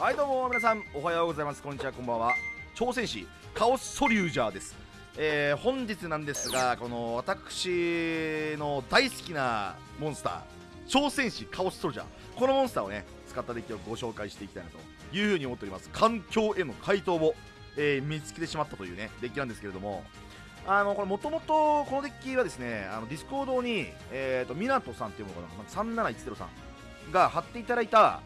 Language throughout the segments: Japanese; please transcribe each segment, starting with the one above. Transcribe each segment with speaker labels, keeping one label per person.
Speaker 1: はいどうも皆さんおはようございます。こんにちはこんばんは。挑戦士カオスソリュージャーです。えー、本日なんですがこの私の大好きなモンスター挑戦士カオスソルジャー。このモンスターをね使ったデッキをご紹介していきたいなというふうに思っております。環境への回答を、えー、見つけてしまったというねデッキなんですけれども。あのこれもともとこのデッキはですねあのディスコードに、えーと、湊さんっていうものかな？3710さんが貼っていただいた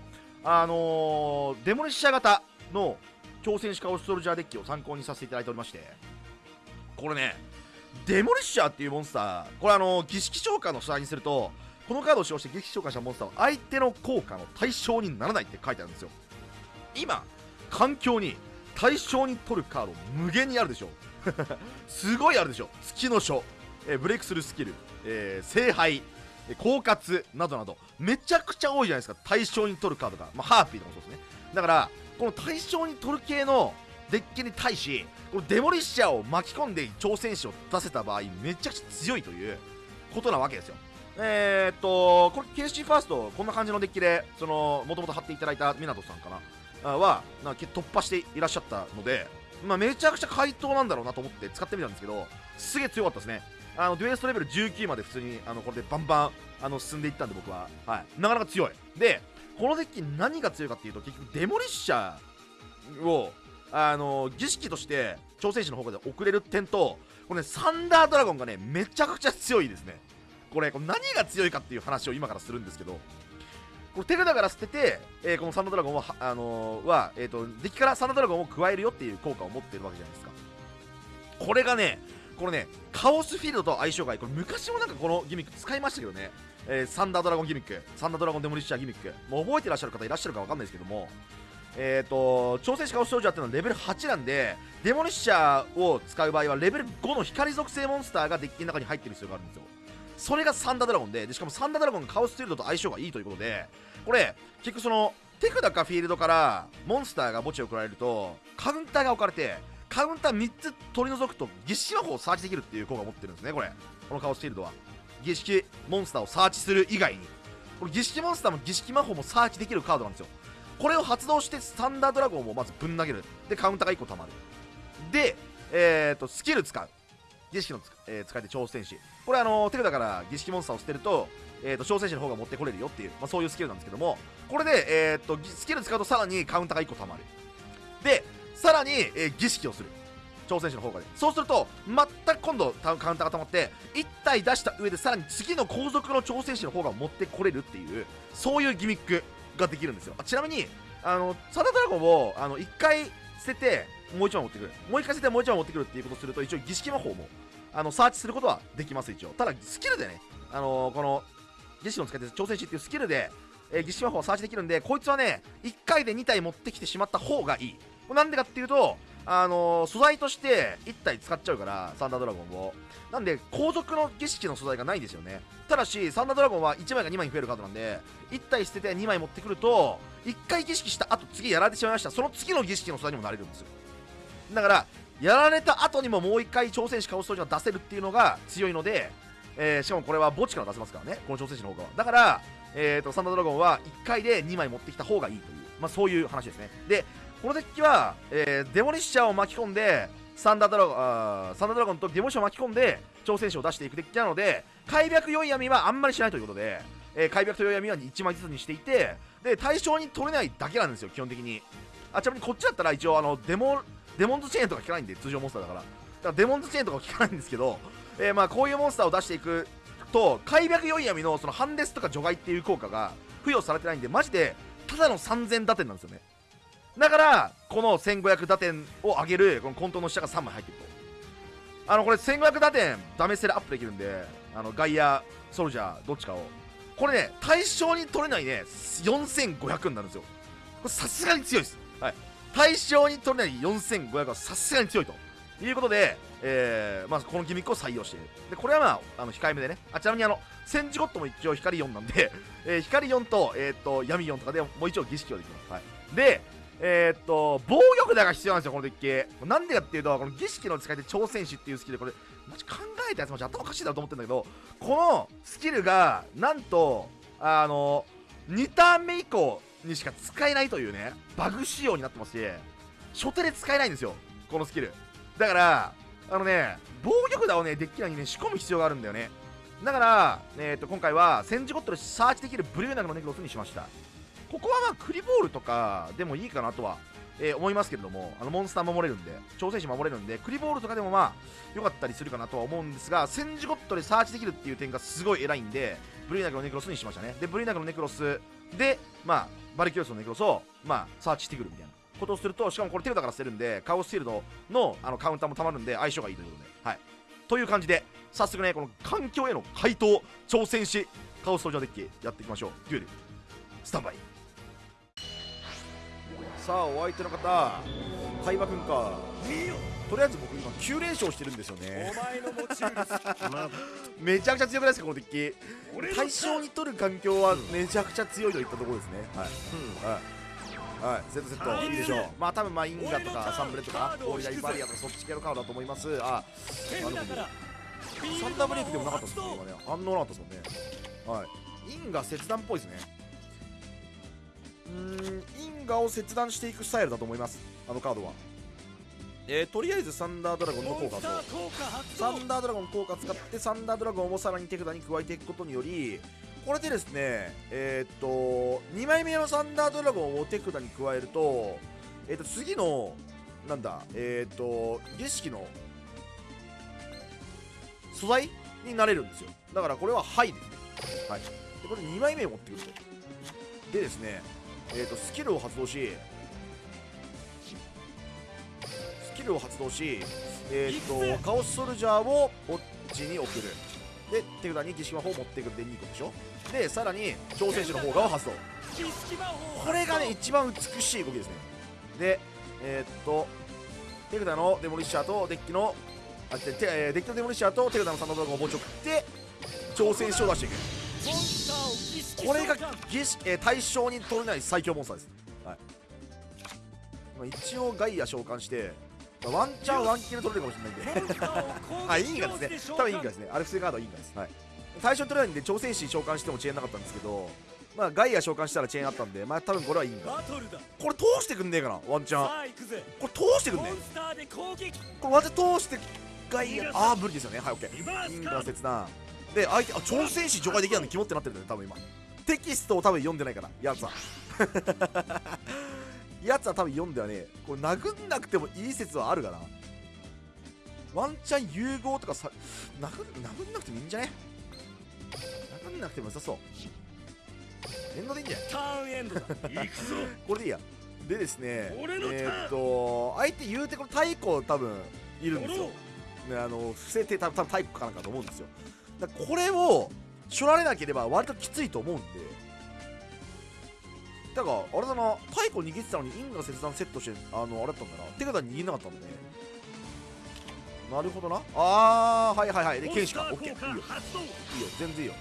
Speaker 1: あのー、デモリッシャー型の挑戦士カオスソルジャーデッキを参考にさせていただいておりましてこれねデモリッシャーっていうモンスターこれあの儀式召喚の下にするとこのカードを使用して儀式召喚したモンスターは相手の効果の対象にならないって書いてあるんですよ。今環境に対象に取るカード無限にあるでしょ。すごいあるでしょ。月の書、えー、ブレイクスルースキル、えー、聖杯え狡猾などなど。めちゃくちゃ多いじゃないですか。対象に取るカードが、まあ、ハーピーとかもそうですね。だからこの対象に取る系のデッキに対しこのデモリッシャーを巻き込んで挑戦者を出せた場合めちゃくちゃ強いということなわけですよ。えー、っとこれ KC ファーストこんな感じのデッキでそのもともと貼っていただいた湊さんかな。はな突破していらっしゃったのでまあ、めちゃくちゃ回答なんだろうなと思って使ってみたんですけどすげえ強かったですね。あのデュエストレベル19まで普通にあのこれでバンバンあの進んでいったんで僕は、はい、なかなか強い。でこのデッキ何が強いかっていうと結局デモリッシャーをあの儀式として挑戦者の方で送れる点とこれねサンダードラゴンがねめちゃくちゃ強いですね。これこれ何が強いかっていう話を今からするんですけど。これ手札から捨てて、えー、このサンダードラゴンは、あのー、は、えーと、デッキからサンダードラゴンを加えるよっていう効果を持ってるわけじゃないですか。これがねこれねカオスフィールドと相性がいい。これ昔もなんかこのギミック使いましたけどね、えー、サンダードラゴンギミックサンダードラゴンデモリッシャーギミック。もう覚えてらっしゃる方いらっしゃるか分かんないですけども。えっ、ー、と挑戦者カオス少女っていうのはレベル8なんでデモリッシャーを使う場合はレベル5の光属性モンスターがデッキの中に入ってる必要があるんですよ。それがサンダードラゴンででしかもサンダードラゴンがカオスフィールドと相性がいいということでこれ結局その手札かフィールドからモンスターが墓地を送られるとカウンターが置かれてカウンター3つ取り除くと儀式魔法をサーチできるっていう効果を持ってるんですねこれ。このカオスフィールドは。儀式モンスターをサーチする以外に。これ儀式モンスターも儀式魔法もサーチできるカードなんですよ。これを発動してサンダードラゴンをまずぶん投げる。でカウンターが1個たまる。でえーとスキル使う。儀式のつ、えー、使い手挑戦士。これあの手札から儀式モンスターを捨てると,、えーと、挑戦士の方が持ってこれるよっていう、まあ、そういうスキルなんですけども。これで、えーと、スキル使うとさらにカウンターが1個たまる。でさらに、えー、儀式をする。挑戦者の方がでそうすると全く今度カウンターが溜まって1体出した上でさらに次の後続の挑戦者の方が持ってこれるっていうそういうギミックができるんですよ。ちなみにあのサダドラゴンをあの1回捨ててもう1枚持ってくる。もう1回捨ててもう1枚持ってくるっていうことをすると一応儀式魔法もあのサーチすることはできます一応。ただスキルでねあのー、この儀式を使って挑戦士っていうスキルで、えー、儀式魔法をサーチできるんでこいつはね1回で2体持ってきてしまった方がいい。なんでかっていうとあのー、素材として1体使っちゃうからサンダードラゴンを。なんで後続の儀式の素材がないんですよね。ただしサンダードラゴンは1枚が2枚に増えるカードなんで1体捨てて2枚持ってくると1回儀式した後次やられてしまいました。その次の儀式の素材にもなれるんですよ。だからやられた後にももう1回挑戦士カオストージが出せるっていうのが強いので、えー、しかもこれは墓地から出せますからね。この挑戦士の方が。だから、えーと、サンダードラゴンは1回で2枚持ってきた方がいいという、まあ、そういう話ですね。でこのデッキは、えー、デモリッシャーを巻き込んでサンダードラゴンサンダードラゴンとデモリッシャーを巻き込んで挑戦者を出していくデッキなので開闢良い闇はあんまりしないということで、えー、開闢と良い闇は1枚ずつにしていてで対象に取れないだけなんですよ基本的に。あちなみにこっちだったら一応あのデモデモンズチェーンとか効かないんで通常モンスターだから。だからデモンズチェーンとか効かないんですけど、えー、まあこういうモンスターを出していくと開闢良い闇のそのハンデスとか除外っていう効果が付与されてないんでマジでただの3000打点なんですよね。だからこの1500打点を上げるこの混沌の下が3枚入ってると。あのこれ1500打点ダメステラアップできるんであのガイアソルジャーどっちかを。これね対象に取れないね4500になるんですよ。これさすがに強いです。はい。対象に取れない4500はさすがに強いと。いうことで、えーまあ、このギミックを採用している。でこれはまああの控えめでね。あちなみにあの戦時ゴッドも一応光4なんで、えー、光4と,、えー、と闇4とかでもう一応儀式をできます、はい、でえー、っと防御札が必要なんですよこのデッキ。なんでかっていうとこの儀式の使い手挑戦士っていうスキルこれマジ考えたやつマジ頭おかしいだろうと思ってるんだけどこのスキルがなんとあの2ターン目以降にしか使えないというねバグ仕様になってますし初手で使えないんですよこのスキル。だからあのね防御札をねデッキ内にね仕込む必要があるんだよね。だから、えー、と今回は戦時ゴットでサーチできるブリューナグのネクロスにしました。ここはまあクリボールとかでもいいかなとは、えー思いますけれどもあのモンスター守れるんで挑戦士守れるんでクリボールとかでもまあ良かったりするかなとは思うんですが戦時ゴットでサーチできるっていう点がすごい偉いんでブリューナグのネクロスにしましたね。でブリューナグのネクロスでまあバルキュロスのネクロスをまあサーチしてくるみたいな。ことをするとしかもこれテルダから捨てるんでカオスシールドのあのカウンターもたまるんで相性がいいということで。はい。という感じで早速ねこの環境への回答挑戦しカオス登場デッキやっていきましょう。デュエル。スタンバイ。さあお相手の方海馬くんか。とりあえず僕今9連勝してるんですよね。
Speaker 2: 前の持ち主ま
Speaker 1: めちゃくちゃ強くないですかこのデッキ。対象に取る環境はめちゃくちゃ強いといったところですね。はい、はいはい、セットセットいい。でしょう。まあ多分まあインガとかサンブレとかオーリダイバリアとかそっち系のカードだと思います。あ
Speaker 2: 手札から
Speaker 1: サンダーブレイクでもなかったですね今ね。反応なかったですもんね。はい。インガ切断っぽいですね。うーんインガを切断していくスタイルだと思います。あのカードは。えー、とりあえずサンダードラゴンの効果と。サンダードラゴン効果使ってサンダードラゴンをさらに手札に加えていくことによりこれでですねえーっと2枚目のサンダードラゴンを手札に加えるとえーっと次のなんだえーっと儀式の素材になれるんですよ。だからこれは「はい」ですね。はい。でこれ2枚目を持ってくると。でですねえーっとスキルを発動しスキルを発動しえーっとカオスソルジャーをこっちに送る。で手札に儀式魔法を持ってくるで2個でしょでさらに挑戦者の方側を発動これがね一番美しい動きですねでえーっと手札のデモリッシャーとデッキのあててえーデッキのデモリッシャーと手札のサンドドラゴンを持ち送って挑戦者を出していくこれが、えー対象に取れない最強モンスターです、はいまあ、一応ガイア召喚して、ワンチャンワンキル取れるかもしれないんで
Speaker 2: モンスターを攻撃
Speaker 1: あ、インガですね。多分インガですね。アルフセカードはインガです。はい。最初に取れないんで、挑戦士召喚してもチェーンなかったんですけど、まあ、ガイア召喚したらチェーンあったんで、まあ、多分これはインガ。
Speaker 2: バトルだ
Speaker 1: これ通してくんねえかな、ワンチャン。これ通してくんね
Speaker 2: モンスターで攻撃
Speaker 1: これワンチャン通して、ガイア、あー、無理ですよね。はい、オッケー。
Speaker 2: リバー
Speaker 1: インガ
Speaker 2: スカー
Speaker 1: 切断。で、相手、あ、挑戦士除外できないの肝ってなってるんだよね、多分今。テキストを多分読んでないから、やつは。やつは多分読んではねえ、これ殴んなくてもいい説はあるかな。ワンチャン融合とかさ、殴殴んなくてもいいんじゃね？なくても良さそう。エンドでいいんじゃない？
Speaker 2: ターンエンドだ。行くぞ。
Speaker 1: これでいいや。でですね、
Speaker 2: 俺のターン。
Speaker 1: えーっと、相手言うてこれ太鼓多分いるんですよ。ね、あの伏せて多分太鼓かなんかと思うんですよ。だこれをしょられなければ割ときついと思うんで。だからあれだな太鼓握ってたのにインガ切断セットしてあのあれだったんだな。手札握んなかったんだねなるほどな。あーはいはいはい。で剣士か。オッケー。いいよ。いいよ。全然いいよ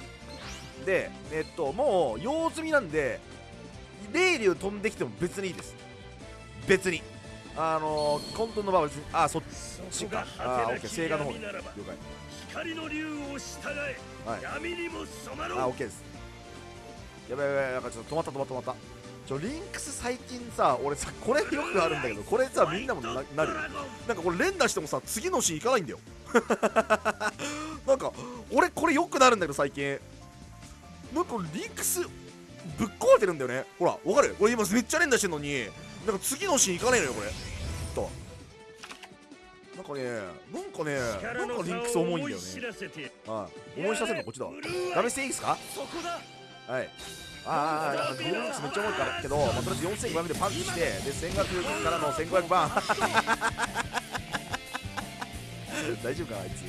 Speaker 1: でえっともう用済みなんで霊竜飛んできても別にいいです。別に。あのー、混沌の場は別にあそっちか。あーオッケー。聖火の方ね
Speaker 2: 闇ならば
Speaker 1: 了解。
Speaker 2: 光の竜を従え、
Speaker 1: はい。
Speaker 2: 闇にも染まろう。
Speaker 1: あオッケーです。やばいやばいやばいちょっと止まった止まった止まった。ちょリンクス最近さ俺さこれよくあるんだけどこれさみんなもななるよ。なんかこれ連打してもさ次のシーン行かないんだよ。なんか俺これよくなるんだけど最近なんかリンクスぶっ壊れてるんだよね。ほらわかる？俺今めっちゃ連打してんのに。なんか次のシーン行かないのよこれ。と。なんかねなんかねなんかリンクス重いんだよね。
Speaker 2: 知らせて
Speaker 1: はい。思い知らせるのこっちだダメしていいですか？
Speaker 2: そこだ。
Speaker 1: はい。あーあーあーゴールドックスめっちゃ重いからけど、まあ、とりあえず4500でパンチしてで1500からの1500バーン大丈夫かなあいつ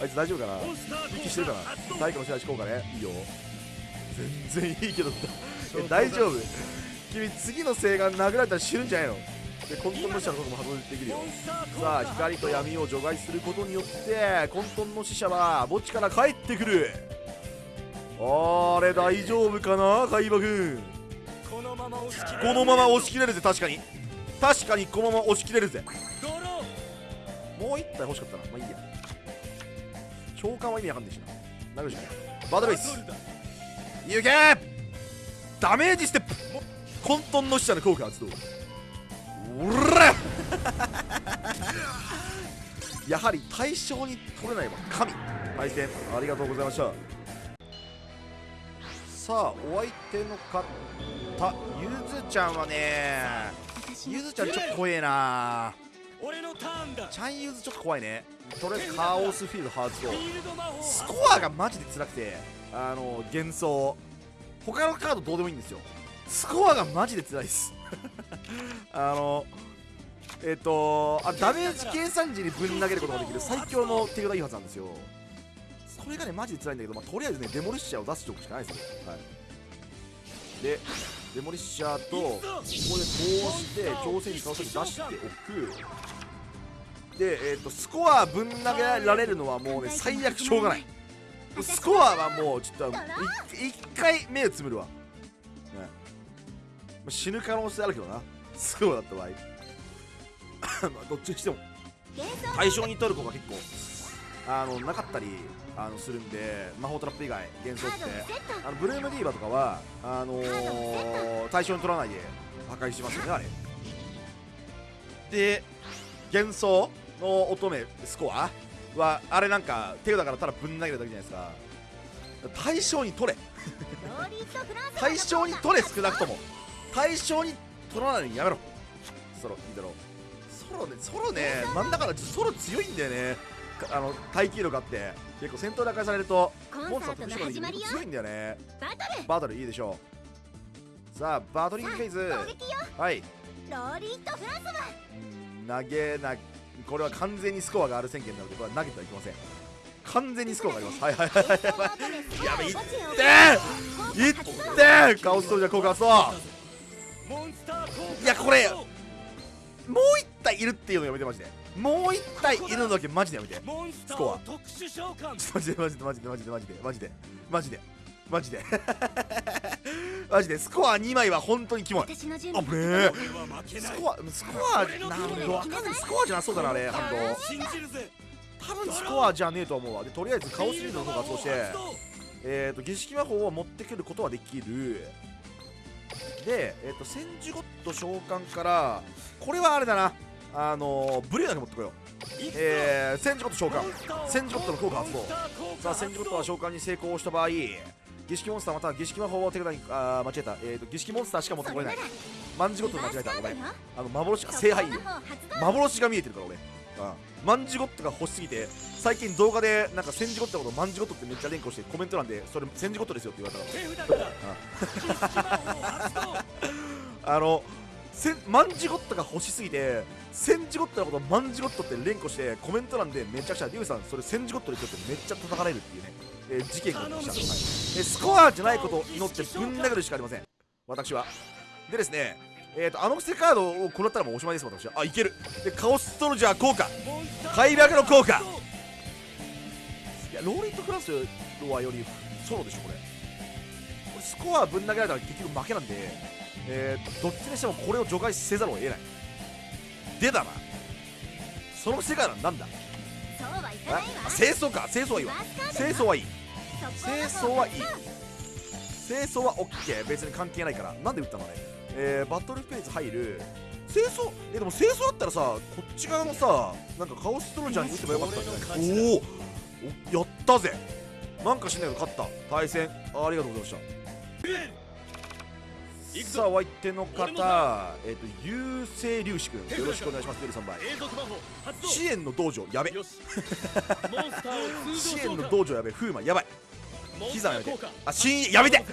Speaker 1: あいつ大丈夫かな？息してるかな？
Speaker 2: 発動
Speaker 1: 太鼓の支配効果ね。いいよ。全然いいけどえ 大丈夫。君次の星が殴られたら死ぬんじゃないの？で混沌の死者のことも発動できるよ。さあ光と闇を除外することによって混沌の死者は墓地から帰ってくる。あれ大丈夫かな？海馬くん。
Speaker 2: このまま押し切
Speaker 1: このまま押し切れるぜ。確かに。確かにこのまま押し切れるぜ。もう一体欲しかったな。まあいいや召喚は意味わかんないしな。なるじゃん。バトルベース行け！ダメージステップ。混沌の使者の効果発動おらやはり対象に取れないわ。神。対戦ありがとうございました。さあお相手の方ゆずちゃんはねゆずちゃんちょっと怖えな
Speaker 2: 俺のターンだ。
Speaker 1: ちゃんゆずちょっと怖いね。とりあえずカオスフィールド発動
Speaker 2: フィールド魔法
Speaker 1: スコアがマジで辛くてあの幻想。他のカードどうでもいいんですよ。スコアがマジで辛いです。あのえっ、とあダメージ計算時にぶん投げることができる最強の手札いいはずなんですよ。それがねマジで辛いんだけど、まあ、とりあえずねデモリッシャーを出すとこしかないですよ、はい、でデモリッシャーとここでこうして挑戦に倒して出しておくで、えー、とスコアぶん投げられるのはもうね最悪しょうがない。スコアはもうちょっとい一回目をつむるわ、ね。まあ死ぬ可能性あるけどな。スコアだった場合。まあどっちにしても。対象に取る子が結構あのなかったりあのするんで魔法トラップ以外幻想って。あのブルームディーバとかはあのー対象に取らないで破壊しますよねあれ。で幻想の乙女スコアはあれなんか手札からただぶん投げるだけじゃないですか。対象に取れ。対象 に取れ少なくとも。対象に取らないのにやめろ。ソロいいだろう。ソロねソロねなんだかんだソロ強いんだよね。かあの耐久力あって。結構戦闘で破壊されるとモンスターと後ろにいると強いんだよね。バトル。いいでしょう。さあバトリングフェイズ。はい。
Speaker 3: ローリーとフランス
Speaker 1: 投げなこれは完全にスコアがある宣言なのでこれは投げてはいけません。完全にスコアがあります。はいはいはい。はいはいやべいっていってカオストージャー効果発動
Speaker 2: モンスター効果
Speaker 1: いやこれもう一体いるっていうのやめてマジで。もう一体いるのだけマジでやめて。
Speaker 2: ス
Speaker 1: コア。
Speaker 2: ー特殊召喚。
Speaker 1: とマジでマジでマジでマジでマジでマジでマジでマジでマジでスコア2枚は本当にキモい。
Speaker 3: 私の準
Speaker 1: あ
Speaker 3: 備
Speaker 1: ぶねえ。スコアスコアなんだわかんないスコアじゃなそうだなあれハンド
Speaker 2: 信じるぜ
Speaker 1: 多分スコアじゃねえと思うわ。でとりあえずカオスリードの方が発動してえー、と儀式魔法を持ってくることはできる。で、えー、と千手ゴッド召喚からこれはあれだな。あのー、ブレーだけ持ってこよう。えー、千手ゴッド召喚。千手ゴッドの効果発動。さあ千手ゴッドは召喚に成功した場合儀式モンスターまたは儀式魔法を手札にあー間違えた、えー、と儀式モンスターしか持ってこれない。万字ゴッド間違えたごめん。あの幻が聖杯。幻が見えてるから俺。うんマンジゴットが欲しすぎて最近動画でなんかセンジゴットのことマンジゴットってめっちゃ連呼してコメント欄でそれセンジゴットですよって言われたから あのせマンジゴットが欲しすぎてセンジゴットのことマンジゴットって連呼してコメント欄でめちゃくちゃリュウさんそれセンジゴットですよってめっちゃ叩かれるっていうね、えー事件が起きました、はい、えースコアじゃないことを祈ってぶん殴るしかありません。私は。でですねえー、とあのセカードを食らったらもうおしまいです私は。あいける。でカオストロジャー効果。
Speaker 2: モンスター
Speaker 1: 開幕の効果。いやローリットクラスはよりソロでしょこれ。これスコアぶん投げられたら結局負けなんで、えー、どっちにしてもこれを除外せざるを得ない。でだな。その世界は何だ？
Speaker 3: そうはいかない
Speaker 1: あ
Speaker 3: わ
Speaker 1: 清掃か。清掃はいいわ。清掃はいい。清掃はいい清掃は OK 別に関係ないから。なんで打ったのあれえー、バトルフェーズ入る。清掃？えでも清掃だったらさこっち側のさなんかカオストロジャーに打てばよかったんじゃない？おー。おやったぜ。なんかしんないけど勝った。対戦。あありがとうございましたさあお相手の方えっ、と優勢粒子くんよろしくお願いしますより3倍
Speaker 2: 永続魔法発動
Speaker 1: 支援の道場やべ。支援の道場やべ風魔やばい。膝やめて。あ新やめて。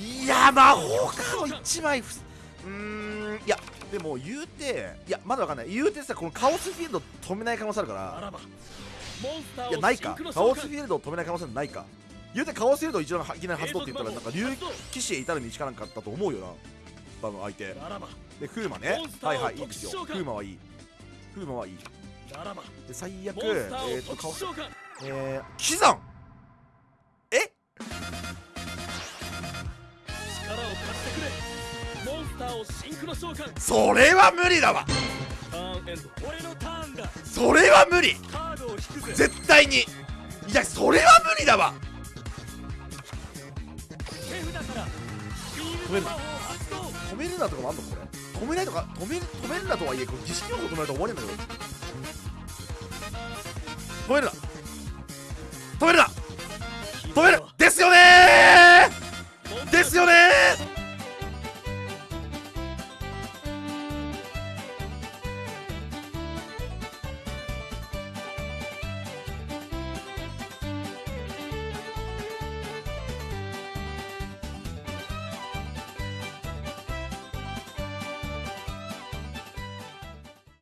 Speaker 1: いや魔法カード1枚。ふうーんいやでも言うていやまだわかんない。言うてさこのカオスフィールド止めない可能性あるから。いやないか。カオスフィールドを止めない可能性ないか言うて顔をせると一度いきなり発動って言ったらなんか竜騎士へ至る道かなんかあったと思うよな。多分相手。で風磨ね。はいはいいいですよ。風磨はいい。風磨はいい。で最悪えー、
Speaker 2: っと顔
Speaker 1: えー、キザンえそれは無理だわ。それは無理。絶対に。いやそれは無理だわ。止めるな止めるなとかもあんのこれ？止めないとか？止め止めるなとはいえこれ儀式用語止めると終わりなんだけど。止めるな！止めるな！止める